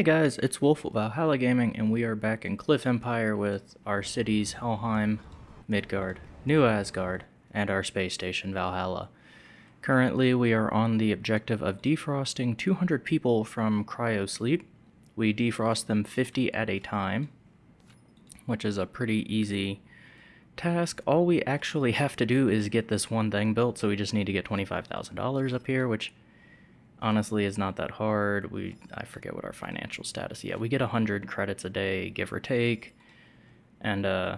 Hey guys, it's Wolf of Valhalla Gaming, and we are back in Cliff Empire with our cities Helheim, Midgard, New Asgard, and our space station Valhalla. Currently, we are on the objective of defrosting 200 people from cryosleep. We defrost them 50 at a time, which is a pretty easy task. All we actually have to do is get this one thing built, so we just need to get $25,000 up here, which honestly is not that hard. We I forget what our financial status. Yeah, we get 100 credits a day, give or take. And uh,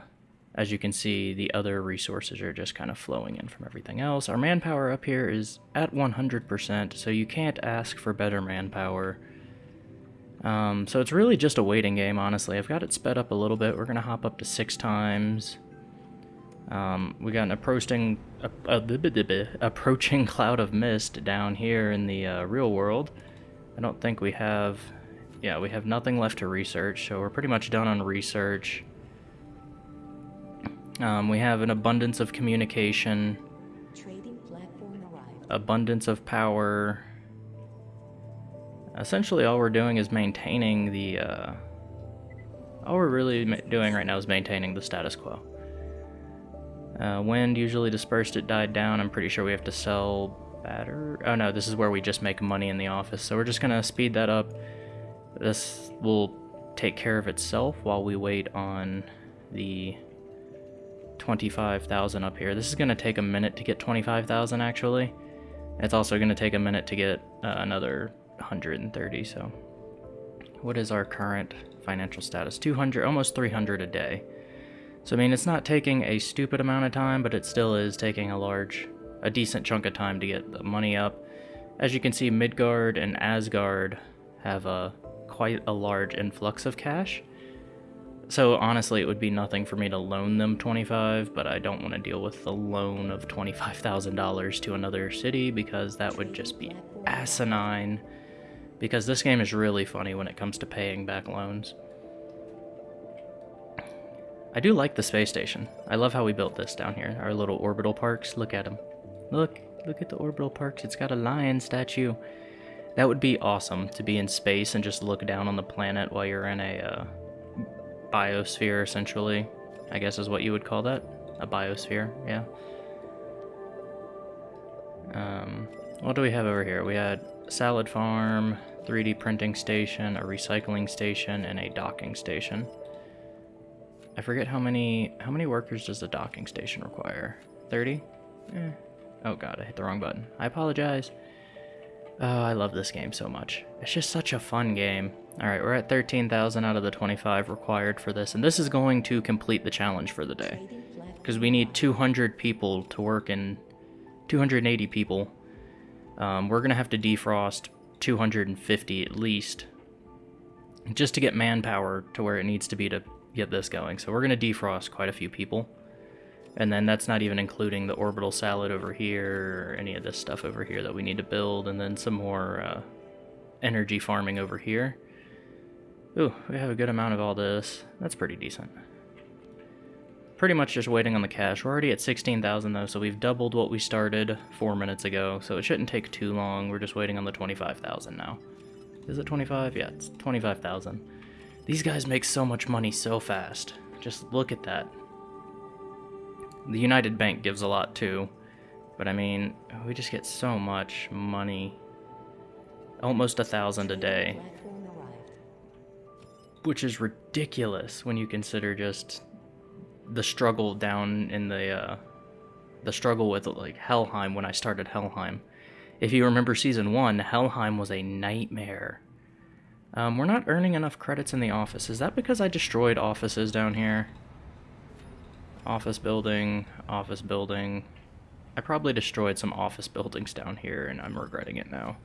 as you can see, the other resources are just kind of flowing in from everything else. Our manpower up here is at 100%, so you can't ask for better manpower. Um, so it's really just a waiting game, honestly. I've got it sped up a little bit. We're going to hop up to six times. Um, we got an approaching a, a, approaching cloud of mist down here in the uh, real world. I don't think we have... Yeah, we have nothing left to research, so we're pretty much done on research. Um, we have an abundance of communication. Abundance of power. Essentially, all we're doing is maintaining the... Uh, all we're really doing right now is maintaining the status quo. Uh, wind usually dispersed, it died down. I'm pretty sure we have to sell batter. Oh no, this is where we just make money in the office. So we're just gonna speed that up. This will take care of itself while we wait on the 25,000 up here. This is gonna take a minute to get 25,000 actually. It's also gonna take a minute to get uh, another 130, so. What is our current financial status? 200, almost 300 a day. So I mean, it's not taking a stupid amount of time, but it still is taking a large, a decent chunk of time to get the money up. As you can see, Midgard and Asgard have a quite a large influx of cash. So honestly, it would be nothing for me to loan them 25, but I don't want to deal with the loan of $25,000 to another city because that would just be asinine. Because this game is really funny when it comes to paying back loans. I do like the space station. I love how we built this down here. Our little orbital parks. Look at them. Look, look at the orbital parks. It's got a lion statue. That would be awesome to be in space and just look down on the planet while you're in a uh, biosphere, essentially. I guess is what you would call that. A biosphere, yeah. Um, what do we have over here? We had salad farm, 3D printing station, a recycling station, and a docking station. I forget how many how many workers does the docking station require? 30? Eh. Oh god, I hit the wrong button. I apologize. Oh, I love this game so much. It's just such a fun game. Alright, we're at 13,000 out of the 25 required for this, and this is going to complete the challenge for the day. Because we need 200 people to work in... 280 people. Um, we're going to have to defrost 250 at least. Just to get manpower to where it needs to be to get this going. So we're going to defrost quite a few people. And then that's not even including the orbital salad over here, or any of this stuff over here that we need to build, and then some more uh, energy farming over here. Ooh, we have a good amount of all this. That's pretty decent. Pretty much just waiting on the cash. We're already at 16,000 though, so we've doubled what we started four minutes ago, so it shouldn't take too long. We're just waiting on the 25,000 now. Is it 25? Yeah, it's 25,000. These guys make so much money so fast. Just look at that. The United Bank gives a lot too. But I mean, we just get so much money. Almost a thousand a day. Which is ridiculous when you consider just the struggle down in the, uh, the struggle with like Helheim when I started Helheim. If you remember season one, Helheim was a nightmare. Um, we're not earning enough credits in the office. Is that because I destroyed offices down here? Office building, office building. I probably destroyed some office buildings down here and I'm regretting it now.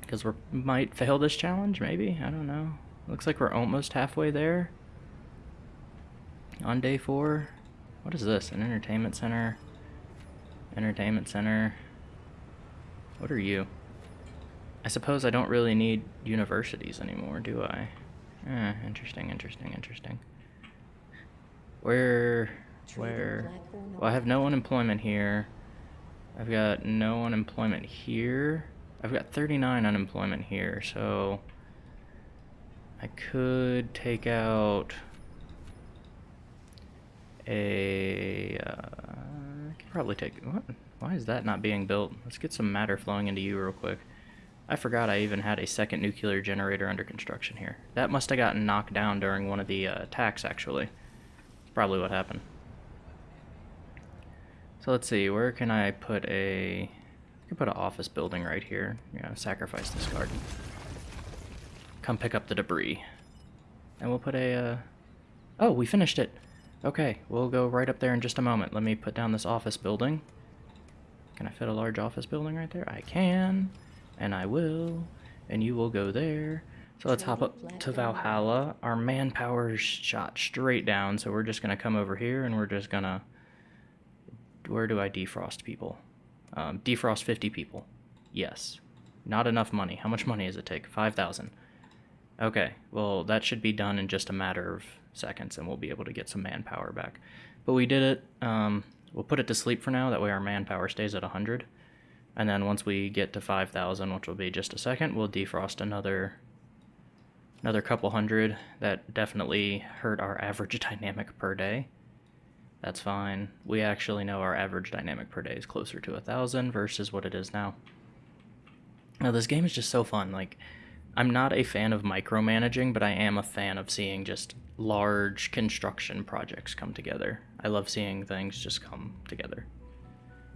Because we might fail this challenge, maybe? I don't know. Looks like we're almost halfway there. On day four. What is this? An entertainment center? Entertainment center. What are you? I suppose I don't really need universities anymore, do I? Eh, interesting, interesting, interesting. Where, where, well I have no unemployment here. I've got no unemployment here. I've got 39 unemployment here, so I could take out a. Uh, I could probably take. What? Why is that not being built? Let's get some matter flowing into you real quick. I forgot I even had a second nuclear generator under construction here. That must have gotten knocked down during one of the uh, attacks, actually. Probably what happened. So let's see, where can I put a... I can put an office building right here. Yeah, sacrifice this garden. Come pick up the debris. And we'll put a... Uh... Oh, we finished it! Okay, we'll go right up there in just a moment. Let me put down this office building. Can I fit a large office building right there? I can, and I will, and you will go there. So let's hop up to Valhalla. Our manpower shot straight down, so we're just going to come over here and we're just going to... Where do I defrost people? Um, defrost 50 people. Yes. Not enough money. How much money does it take? 5,000. Okay, well that should be done in just a matter of seconds and we'll be able to get some manpower back. But we did it. Um, we'll put it to sleep for now, that way our manpower stays at 100. And then once we get to 5,000, which will be just a second, we'll defrost another another couple hundred. That definitely hurt our average dynamic per day. That's fine. We actually know our average dynamic per day is closer to a thousand versus what it is now. Now this game is just so fun. Like, I'm not a fan of micromanaging, but I am a fan of seeing just large construction projects come together. I love seeing things just come together.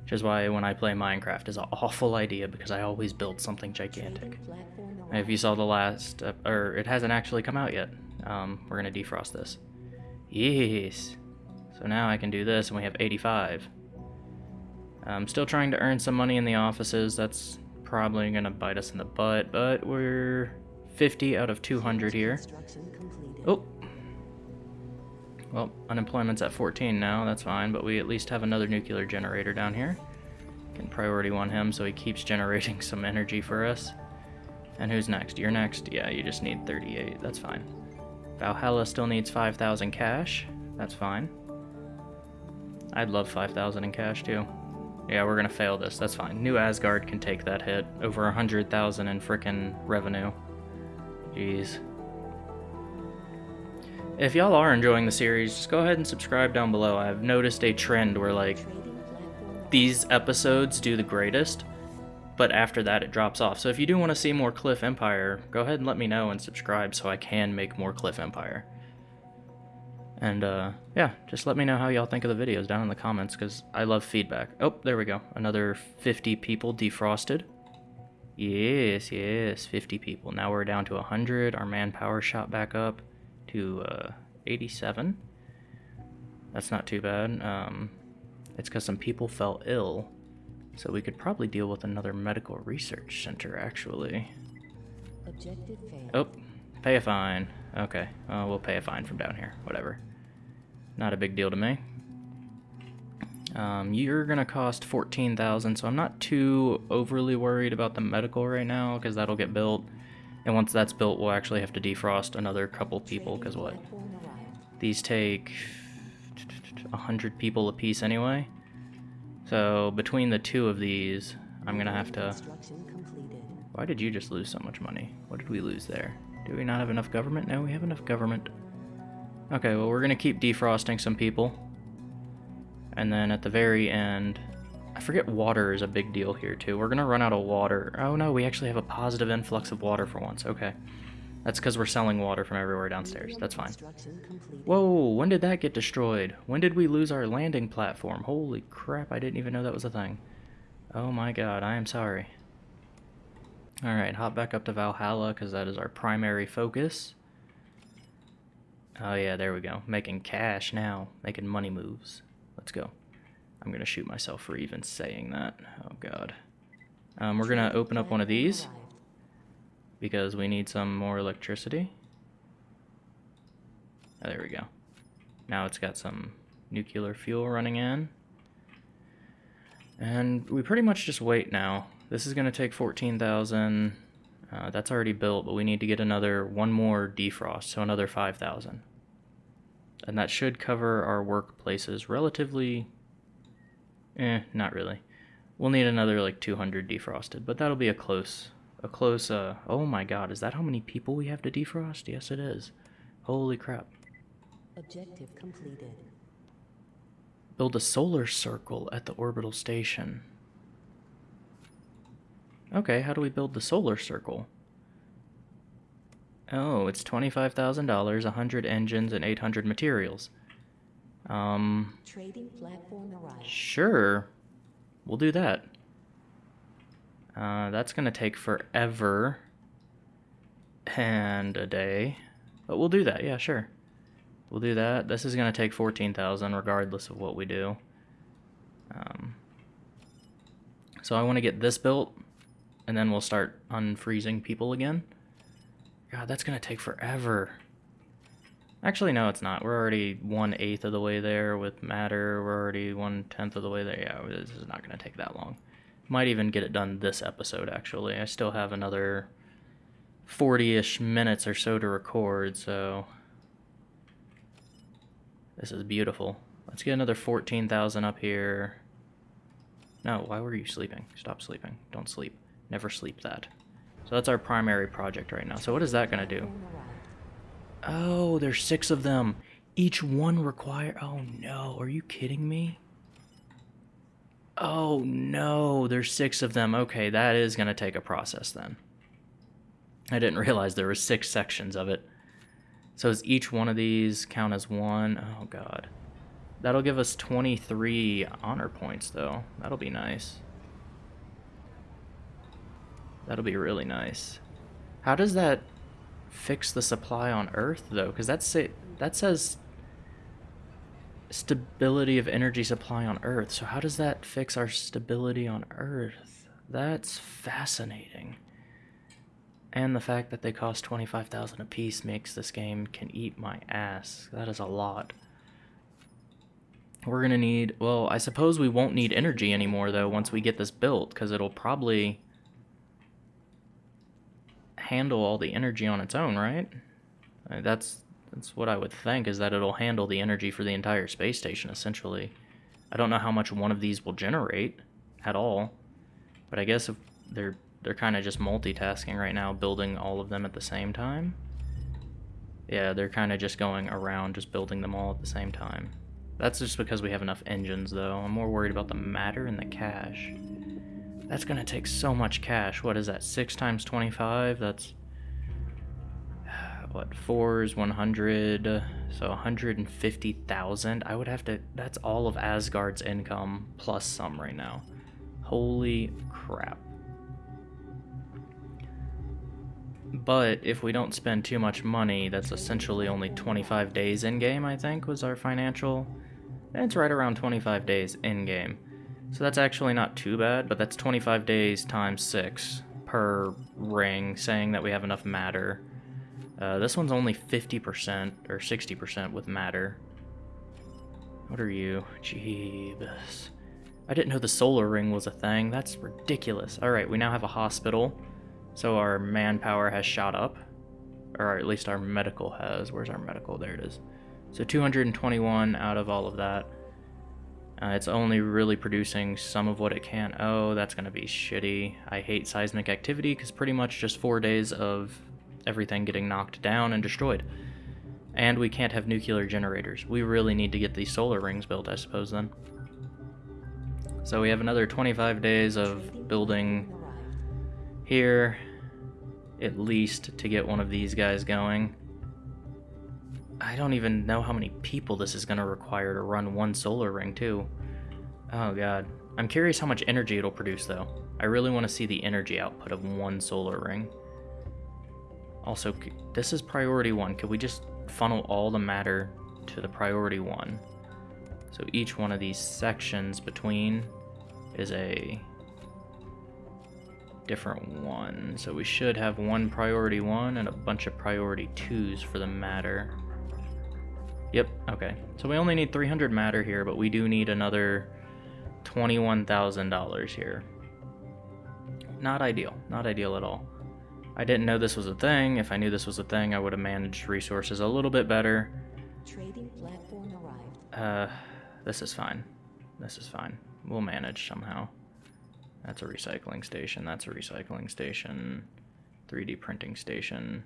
Which is why when I play Minecraft is an awful idea because I always build something gigantic. if you saw the last, uh, or it hasn't actually come out yet, um, we're going to defrost this. Yes. So now I can do this and we have 85. I'm still trying to earn some money in the offices. That's probably going to bite us in the butt, but we're 50 out of 200 here. Oh, well, unemployment's at 14 now, that's fine, but we at least have another nuclear generator down here. Can priority one him so he keeps generating some energy for us. And who's next? You're next? Yeah, you just need 38, that's fine. Valhalla still needs 5,000 cash, that's fine. I'd love 5,000 in cash too. Yeah, we're gonna fail this, that's fine. New Asgard can take that hit. Over 100,000 in frickin' revenue. Jeez. If y'all are enjoying the series, just go ahead and subscribe down below. I've noticed a trend where, like, these episodes do the greatest, but after that it drops off. So if you do want to see more Cliff Empire, go ahead and let me know and subscribe so I can make more Cliff Empire. And, uh, yeah, just let me know how y'all think of the videos down in the comments, because I love feedback. Oh, there we go. Another 50 people defrosted. Yes, yes, 50 people. Now we're down to 100. Our manpower shot back up to uh, 87. That's not too bad. Um, it's because some people fell ill, so we could probably deal with another medical research center, actually. Objective Oh, pay a fine. Okay, well, we'll pay a fine from down here. Whatever. Not a big deal to me. Um, you're gonna cost 14,000, so I'm not too overly worried about the medical right now, because that'll get built. And once that's built, we'll actually have to defrost another couple people, because what? These take 100 people a piece anyway. So between the two of these, I'm going to have to... Why did you just lose so much money? What did we lose there? Do we not have enough government? No, we have enough government. Okay, well we're going to keep defrosting some people. And then at the very end, I forget water is a big deal here too. We're gonna run out of water. Oh no, we actually have a positive influx of water for once. Okay. That's because we're selling water from everywhere downstairs. That's fine. Whoa, when did that get destroyed? When did we lose our landing platform? Holy crap, I didn't even know that was a thing. Oh my god, I am sorry. Alright, hop back up to Valhalla because that is our primary focus. Oh yeah, there we go. Making cash now. Making money moves. Let's go. I'm going to shoot myself for even saying that. Oh, God. Um, we're going to open up one of these because we need some more electricity. Oh, there we go. Now it's got some nuclear fuel running in. And we pretty much just wait now. This is going to take 14,000. Uh, that's already built, but we need to get another one more defrost, so another 5,000. And that should cover our workplaces relatively Eh, not really. We'll need another like 200 defrosted, but that'll be a close, a close, uh, oh my god, is that how many people we have to defrost? Yes, it is. Holy crap. Objective completed. Build a solar circle at the orbital station. Okay, how do we build the solar circle? Oh, it's $25,000, 100 engines, and 800 materials. Um, Trading platform arrived. sure. We'll do that. Uh, that's gonna take forever. And a day. But we'll do that, yeah, sure. We'll do that. This is gonna take 14,000 regardless of what we do. Um, so I want to get this built, and then we'll start unfreezing people again. God, that's gonna take forever. Actually, no, it's not. We're already one eighth of the way there with matter. We're already one tenth of the way there. Yeah, this is not gonna take that long. Might even get it done this episode. Actually, I still have another forty-ish minutes or so to record, so this is beautiful. Let's get another fourteen thousand up here. No, why were you sleeping? Stop sleeping. Don't sleep. Never sleep that. So that's our primary project right now. So what is that gonna do? Oh, there's six of them. Each one require. Oh no, are you kidding me? Oh no, there's six of them. Okay, that is gonna take a process then. I didn't realize there were six sections of it. So does each one of these count as one? Oh god. That'll give us 23 honor points though. That'll be nice. That'll be really nice. How does that fix the supply on Earth though? Because that's say that says stability of energy supply on Earth. So how does that fix our stability on Earth? That's fascinating. And the fact that they cost 25,000 apiece makes this game can eat my ass. That is a lot. We're gonna need, well, I suppose we won't need energy anymore though once we get this built, because it'll probably handle all the energy on its own, right? That's that's what I would think is that it'll handle the energy for the entire space station essentially. I don't know how much one of these will generate at all, but I guess if they're they're kind of just multitasking right now, building all of them at the same time. Yeah, they're kind of just going around, just building them all at the same time. That's just because we have enough engines, though. I'm more worried about the matter and the cash. That's gonna take so much cash. What is that? Six times twenty-five? That's what? Four is one hundred. So one hundred and fifty thousand. I would have to. That's all of Asgard's income plus some right now. Holy crap. But if we don't spend too much money, that's essentially only 25 days in game, I think, was our financial. It's right around 25 days in game. So that's actually not too bad, but that's 25 days times 6 per ring, saying that we have enough matter. Uh, this one's only 50% or 60% with matter. What are you? Jeebus. I didn't know the solar ring was a thing. That's ridiculous. Alright, we now have a hospital. So our manpower has shot up. Or at least our medical has. Where's our medical? There it is. So 221 out of all of that. Uh, it's only really producing some of what it can. Oh, that's going to be shitty. I hate seismic activity because pretty much just four days of everything getting knocked down and destroyed. And we can't have nuclear generators. We really need to get these solar rings built, I suppose, then. So we have another 25 days of building here, at least, to get one of these guys going. I don't even know how many people this is going to require to run one solar ring, too. Oh, God. I'm curious how much energy it'll produce, though. I really want to see the energy output of one solar ring. Also, this is priority one. Could we just funnel all the matter to the priority one? So each one of these sections between is a different one. So we should have one priority one and a bunch of priority twos for the matter. Yep, okay. So we only need 300 matter here, but we do need another $21,000 here. Not ideal. Not ideal at all. I didn't know this was a thing. If I knew this was a thing, I would have managed resources a little bit better. Trading platform arrived. Uh, this is fine. This is fine. We'll manage somehow. That's a recycling station. That's a recycling station. 3D printing station.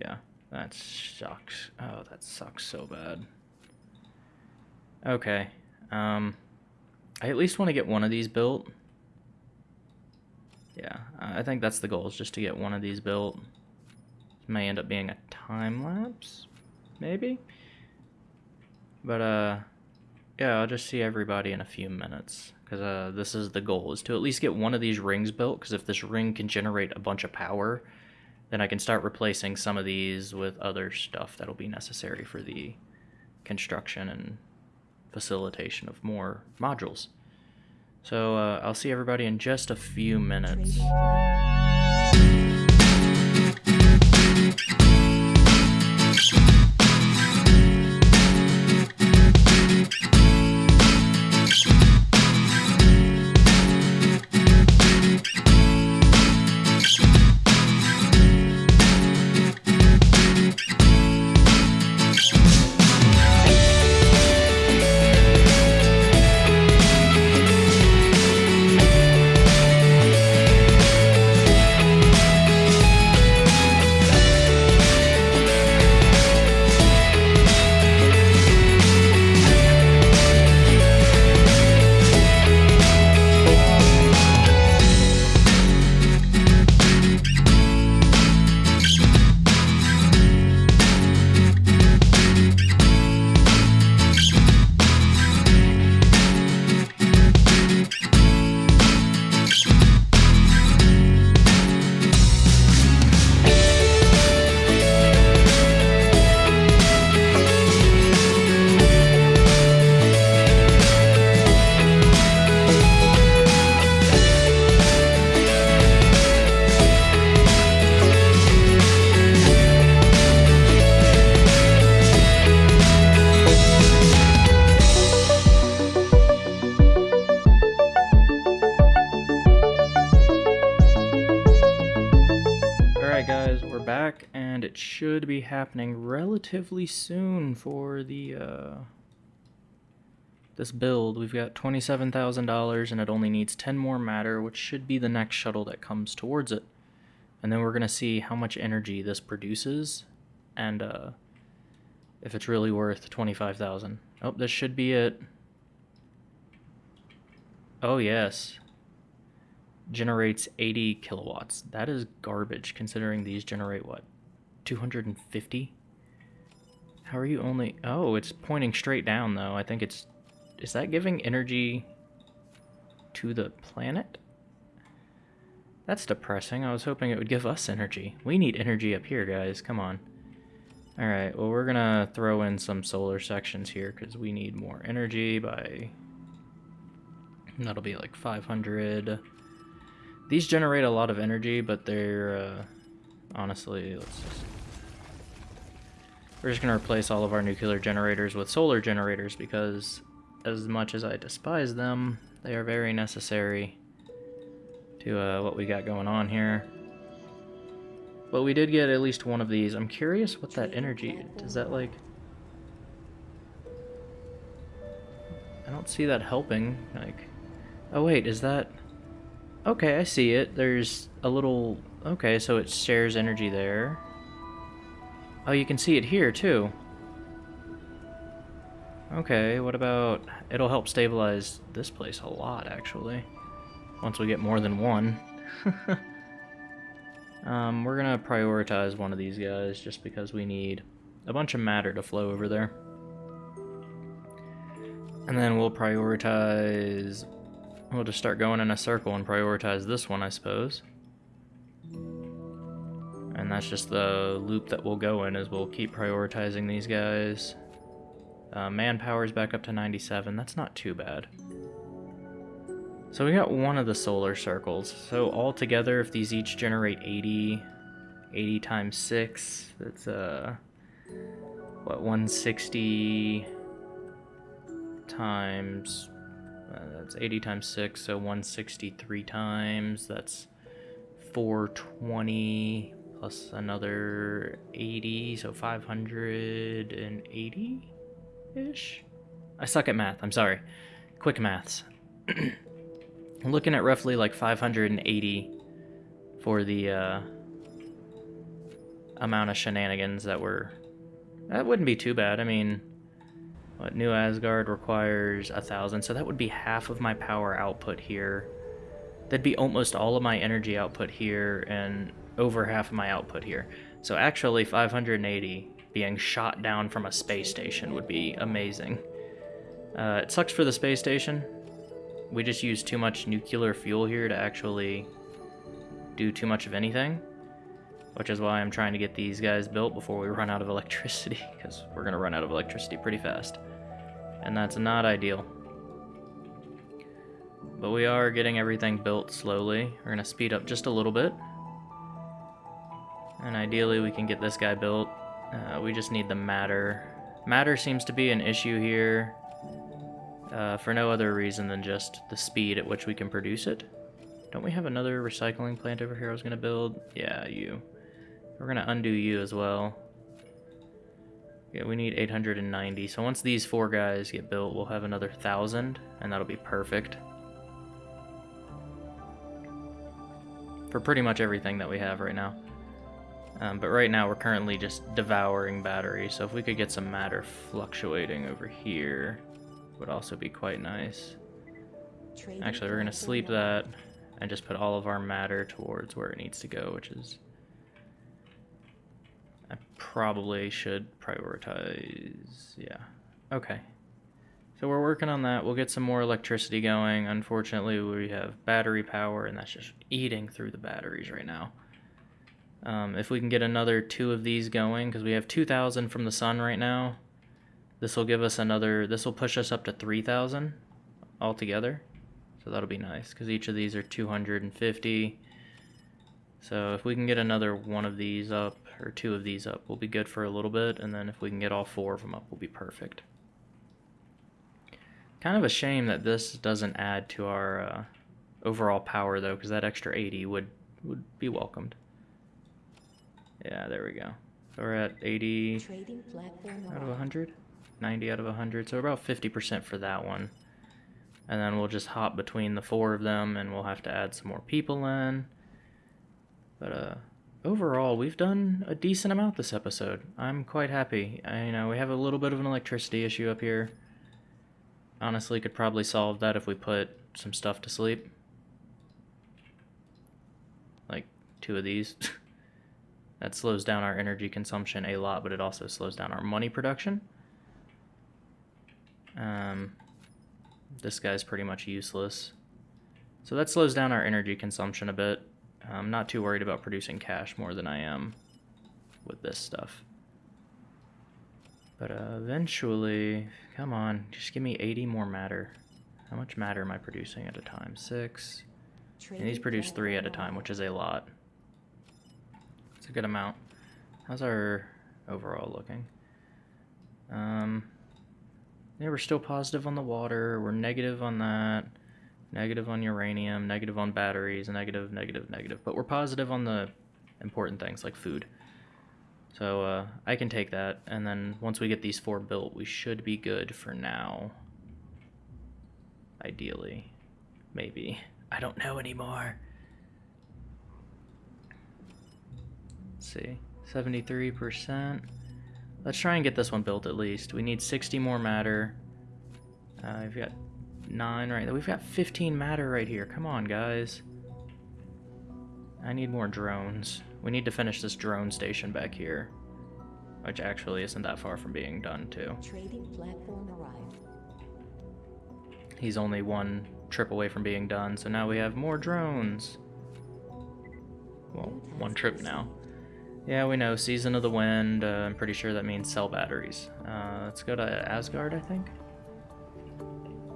Yeah, that sucks. Oh, that sucks so bad. Okay. Um, I at least want to get one of these built. Yeah, I think that's the goal, is just to get one of these built. may end up being a time lapse, maybe? But, uh, yeah, I'll just see everybody in a few minutes. Because uh, this is the goal, is to at least get one of these rings built. Because if this ring can generate a bunch of power, then I can start replacing some of these with other stuff that'll be necessary for the construction and facilitation of more modules. So uh, I'll see everybody in just a few minutes. Happening relatively soon for the uh this build. We've got $27,000 and it only needs 10 more matter, which should be the next shuttle that comes towards it. And then we're going to see how much energy this produces and uh if it's really worth 25,000. Oh, this should be it. Oh, yes generates 80 kilowatts. That is garbage considering these generate what? 250? How are you only... Oh, it's pointing straight down though. I think it's... Is that giving energy to the planet? That's depressing. I was hoping it would give us energy. We need energy up here, guys. Come on. Alright, well we're gonna throw in some solar sections here because we need more energy by... That'll be like 500... These generate a lot of energy, but they're, uh, honestly, let's just... We're just going to replace all of our nuclear generators with solar generators because as much as I despise them, they are very necessary to uh, what we got going on here. But we did get at least one of these. I'm curious what that energy, does that like... I don't see that helping, like... Oh wait, is that... Okay, I see it. There's a little... Okay, so it shares energy there. Oh, you can see it here, too. Okay, what about... It'll help stabilize this place a lot, actually. Once we get more than one. um, we're gonna prioritize one of these guys, just because we need a bunch of matter to flow over there. And then we'll prioritize We'll just start going in a circle and prioritize this one, I suppose. And that's just the loop that we'll go in, is we'll keep prioritizing these guys. Uh, manpower's back up to 97, that's not too bad. So we got one of the solar circles. So altogether, if these each generate 80, 80 times 6, that's, uh, what, 160 times uh, that's 80 times 6, so 163 times. That's 420 plus another 80, so 580-ish? I suck at math, I'm sorry. Quick maths. I'm looking at roughly like 580 for the uh, amount of shenanigans that were. That wouldn't be too bad. I mean, what New Asgard requires a thousand, so that would be half of my power output here. That'd be almost all of my energy output here and over half of my output here. So actually, 580 being shot down from a space station would be amazing. Uh, it sucks for the space station. We just use too much nuclear fuel here to actually do too much of anything. Which is why I'm trying to get these guys built before we run out of electricity, because we're going to run out of electricity pretty fast. And that's not ideal. But we are getting everything built slowly. We're going to speed up just a little bit. And ideally we can get this guy built. Uh, we just need the matter. Matter seems to be an issue here. Uh, for no other reason than just the speed at which we can produce it. Don't we have another recycling plant over here I was going to build? Yeah, you. We're going to undo you as well. Yeah, we need 890. So once these four guys get built, we'll have another 1,000, and that'll be perfect. For pretty much everything that we have right now. Um, but right now we're currently just devouring batteries, so if we could get some matter fluctuating over here, would also be quite nice. Actually, we're going to sleep that and just put all of our matter towards where it needs to go, which is... I probably should prioritize... yeah. Okay. So we're working on that. We'll get some more electricity going. Unfortunately, we have battery power, and that's just eating through the batteries right now. Um, if we can get another two of these going, because we have 2,000 from the sun right now, this will give us another, this will push us up to 3,000 altogether. So that'll be nice, because each of these are 250. So if we can get another one of these up, or two of these up, we'll be good for a little bit, and then if we can get all four of them up, we'll be perfect. Kind of a shame that this doesn't add to our uh, overall power, though, because that extra 80 would, would be welcomed. Yeah, there we go. So we're at 80 out of 100? 90 out of 100, so about 50% for that one. And then we'll just hop between the four of them and we'll have to add some more people in. But uh, overall, we've done a decent amount this episode. I'm quite happy. I, you know, we have a little bit of an electricity issue up here. Honestly, could probably solve that if we put some stuff to sleep. Like two of these. that slows down our energy consumption a lot, but it also slows down our money production. Um, this guy's pretty much useless. So that slows down our energy consumption a bit. I'm not too worried about producing cash more than I am with this stuff. But uh, eventually, come on, just give me 80 more matter. How much matter am I producing at a time? Six. And these produce three at a time, which is a lot. It's a good amount. How's our overall looking? Um, yeah, we're still positive on the water. We're negative on that. Negative on uranium. Negative on batteries. Negative, negative, negative. But we're positive on the important things like food. So uh, I can take that. And then once we get these four built, we should be good for now. Ideally. Maybe. I don't know anymore. Let's see. 73%. Let's try and get this one built at least. We need 60 more matter. Uh, we've got 9 right there. We've got 15 matter right here. Come on, guys. I need more drones. We need to finish this drone station back here. Which actually isn't that far from being done, too. Trading platform arrived. He's only one trip away from being done, so now we have more drones. Well, one trip now. Yeah, we know. Season of the Wind. Uh, I'm pretty sure that means sell batteries. Uh, let's go to Asgard, I think.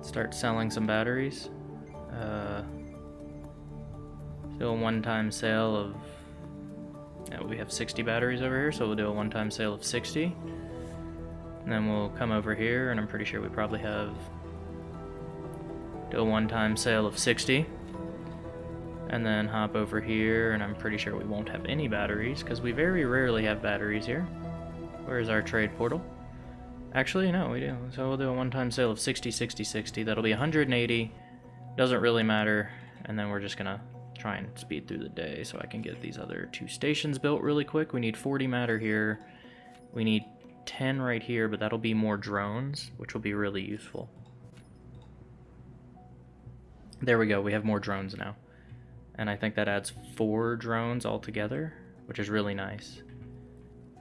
Start selling some batteries. Uh, do a one-time sale of... Yeah, we have 60 batteries over here, so we'll do a one-time sale of 60. And then we'll come over here, and I'm pretty sure we probably have... Do a one-time sale of 60 and then hop over here, and I'm pretty sure we won't have any batteries, because we very rarely have batteries here. Where's our trade portal? Actually, no, we do. So we'll do a one-time sale of 60, 60, 60. That'll be 180. Doesn't really matter. And then we're just gonna try and speed through the day so I can get these other two stations built really quick. We need 40 matter here. We need 10 right here, but that'll be more drones, which will be really useful. There we go, we have more drones now. And I think that adds four drones altogether, which is really nice.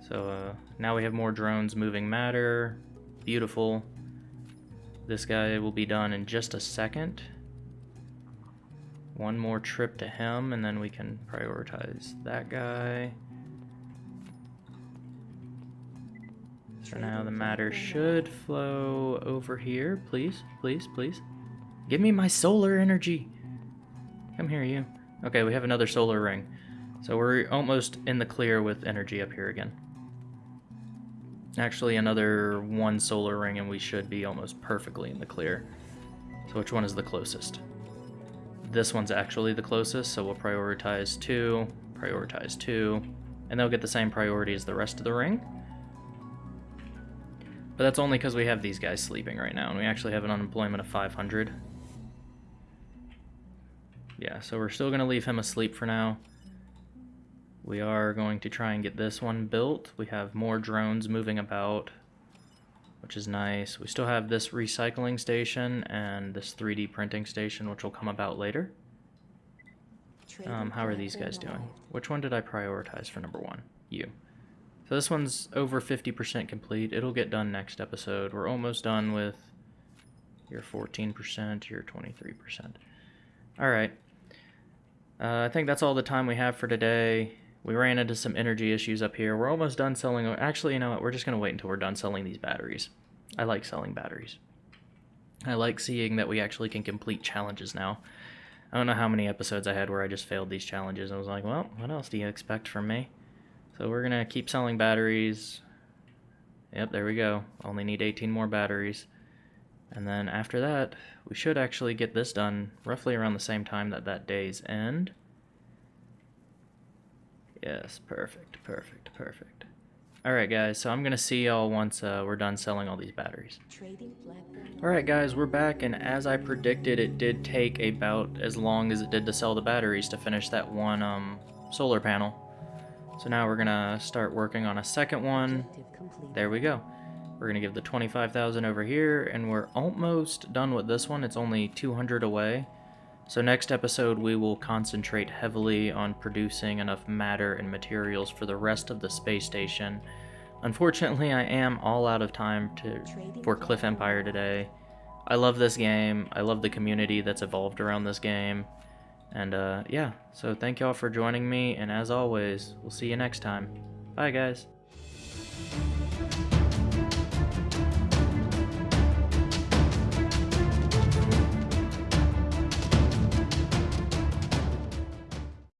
So uh, now we have more drones moving matter. Beautiful. This guy will be done in just a second. One more trip to him, and then we can prioritize that guy. So now the matter should flow over here. Please, please, please. Give me my solar energy. Come here, you. Okay, we have another solar ring. So we're almost in the clear with energy up here again. Actually, another one solar ring and we should be almost perfectly in the clear. So which one is the closest? This one's actually the closest, so we'll prioritize two, prioritize two, and they'll get the same priority as the rest of the ring. But that's only because we have these guys sleeping right now, and we actually have an unemployment of 500. Yeah, so we're still going to leave him asleep for now. We are going to try and get this one built. We have more drones moving about, which is nice. We still have this recycling station and this 3D printing station, which will come about later. Um, how are these guys doing? Which one did I prioritize for number one? You. So this one's over 50% complete. It'll get done next episode. We're almost done with your 14%, your 23%. Alright. Uh, I think that's all the time we have for today. We ran into some energy issues up here. We're almost done selling... Actually, you know what? We're just going to wait until we're done selling these batteries. I like selling batteries. I like seeing that we actually can complete challenges now. I don't know how many episodes I had where I just failed these challenges. I was like, well, what else do you expect from me? So we're going to keep selling batteries. Yep, there we go. Only need 18 more batteries. And then after that, we should actually get this done roughly around the same time that that day's end. Yes, perfect, perfect, perfect. Alright guys, so I'm going to see y'all once uh, we're done selling all these batteries. Alright guys, we're back, and as I predicted, it did take about as long as it did to sell the batteries to finish that one um, solar panel. So now we're going to start working on a second one. There we go. We're going to give the 25,000 over here, and we're almost done with this one. It's only 200 away. So next episode we will concentrate heavily on producing enough matter and materials for the rest of the space station. Unfortunately, I am all out of time to for Cliff Empire today. I love this game. I love the community that's evolved around this game. And uh, yeah, so thank y'all for joining me, and as always, we'll see you next time. Bye, guys.